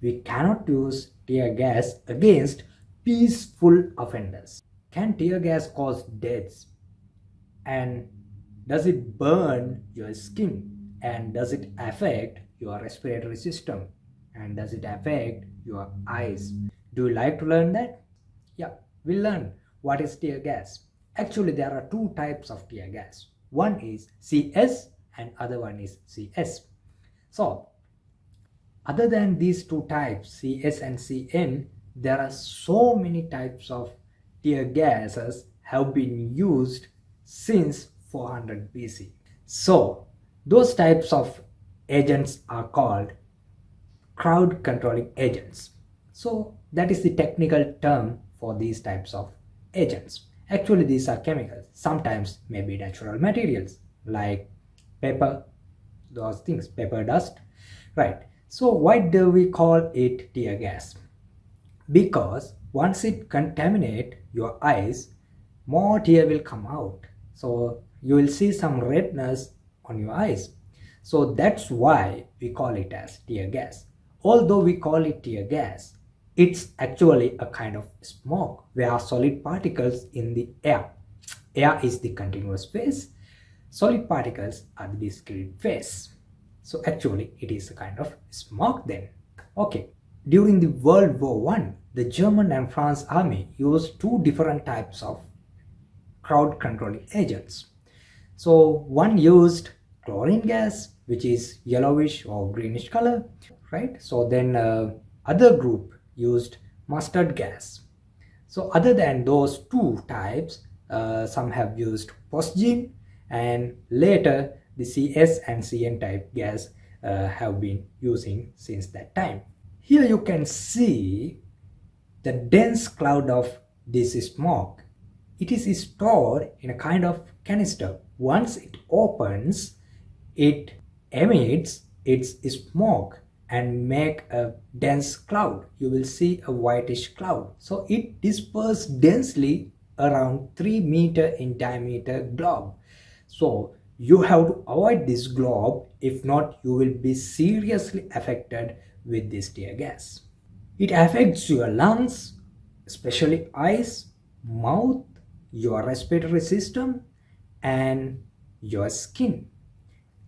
we cannot use tear gas against peaceful offenders. Can tear gas cause deaths? And does it burn your skin? And does it affect your respiratory system? And does it affect your eyes? Do you like to learn that? Yeah, we'll learn what is tear gas. Actually, there are two types of tear gas. One is CS and other one is CN. So, other than these two types, CS and CN, there are so many types of tear gases have been used since 400 BC. So, those types of agents are called crowd controlling agents. So, that is the technical term for these types of agents. Actually, these are chemicals. Sometimes maybe natural materials like pepper, those things, pepper dust. Right. So why do we call it tear gas? Because once it contaminate your eyes, more tear will come out. So you will see some redness on your eyes. So that's why we call it as tear gas. Although we call it tear gas, it's actually a kind of smoke where solid particles in the air. Air is the continuous phase, solid particles are the discrete phase. So actually it is a kind of smoke then. Okay, during the World War One, the German and France army used two different types of crowd controlling agents. So one used chlorine gas, which is yellowish or greenish color, right? So then uh, other group used mustard gas. So other than those two types, uh, some have used phosgene and later the CS and CN type gas uh, have been using since that time. Here you can see the dense cloud of this smoke. It is stored in a kind of canister. Once it opens, it emits its smoke and make a dense cloud you will see a whitish cloud so it disperses densely around 3 meter in diameter globe so you have to avoid this globe if not you will be seriously affected with this tear gas. It affects your lungs especially eyes mouth your respiratory system and your skin.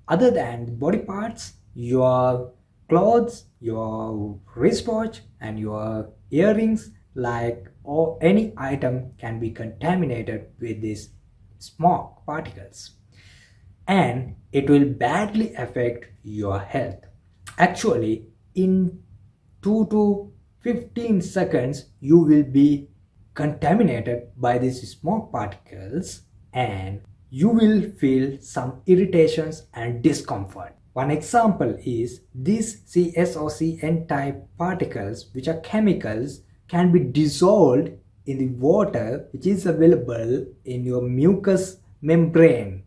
Other than body parts your clothes, your wristwatch and your earrings like or any item can be contaminated with these smoke particles and it will badly affect your health. Actually, in 2 to 15 seconds, you will be contaminated by these smoke particles and you will feel some irritations and discomfort. One example is these CS or CN type particles which are chemicals can be dissolved in the water which is available in your mucous membrane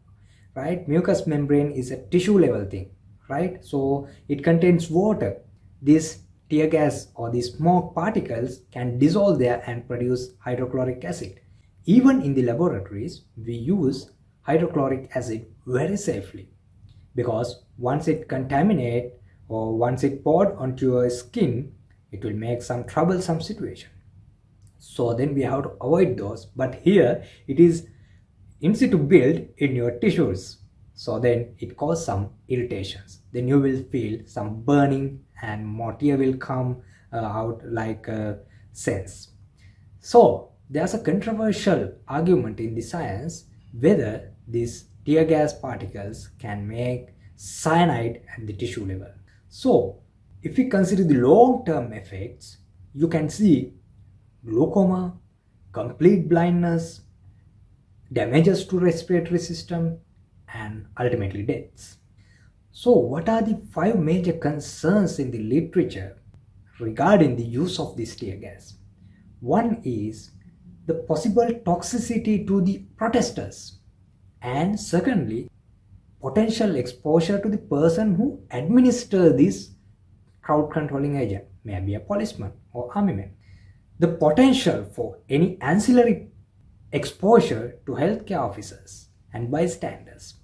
right? Mucous membrane is a tissue level thing right? So it contains water. This tear gas or these smoke particles can dissolve there and produce hydrochloric acid. Even in the laboratories we use hydrochloric acid very safely because once it contaminate or once it poured onto your skin it will make some troublesome situation. So then we have to avoid those. But here it is in situ build in your tissues. So then it cause some irritations. Then you will feel some burning and more tear will come uh, out like a sense. So there's a controversial argument in the science whether this tear gas particles can make cyanide at the tissue level. So, if we consider the long-term effects, you can see glaucoma, complete blindness, damages to respiratory system, and ultimately deaths. So, what are the five major concerns in the literature regarding the use of this tear gas? One is the possible toxicity to the protesters and secondly potential exposure to the person who administer this crowd controlling agent maybe a policeman or army man the potential for any ancillary exposure to healthcare officers and bystanders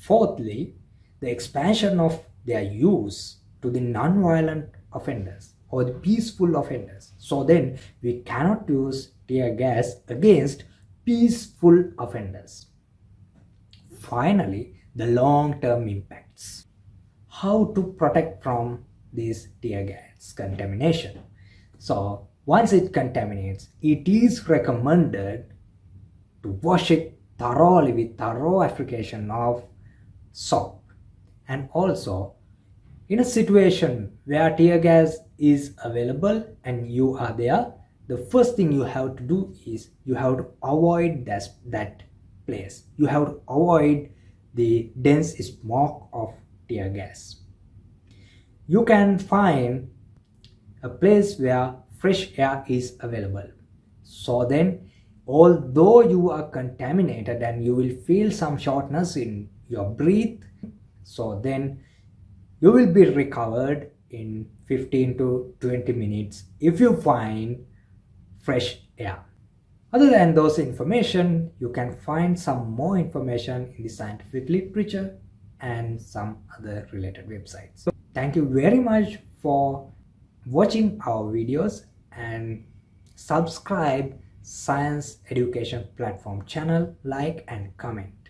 fourthly the expansion of their use to the non-violent offenders or the peaceful offenders. So then we cannot use tear gas against peaceful offenders. Finally, the long-term impacts. How to protect from this tear gas contamination. So once it contaminates, it is recommended to wash it thoroughly with thorough application of soap. And also, in a situation where tear gas is available and you are there, the first thing you have to do is you have to avoid that, that place. You have to avoid the dense smoke of tear gas. You can find a place where fresh air is available. So then, although you are contaminated and you will feel some shortness in your breath, so then you will be recovered in 15 to 20 minutes if you find fresh air. Other than those information, you can find some more information in the scientific literature and some other related websites. So thank you very much for watching our videos and subscribe science education platform channel like and comment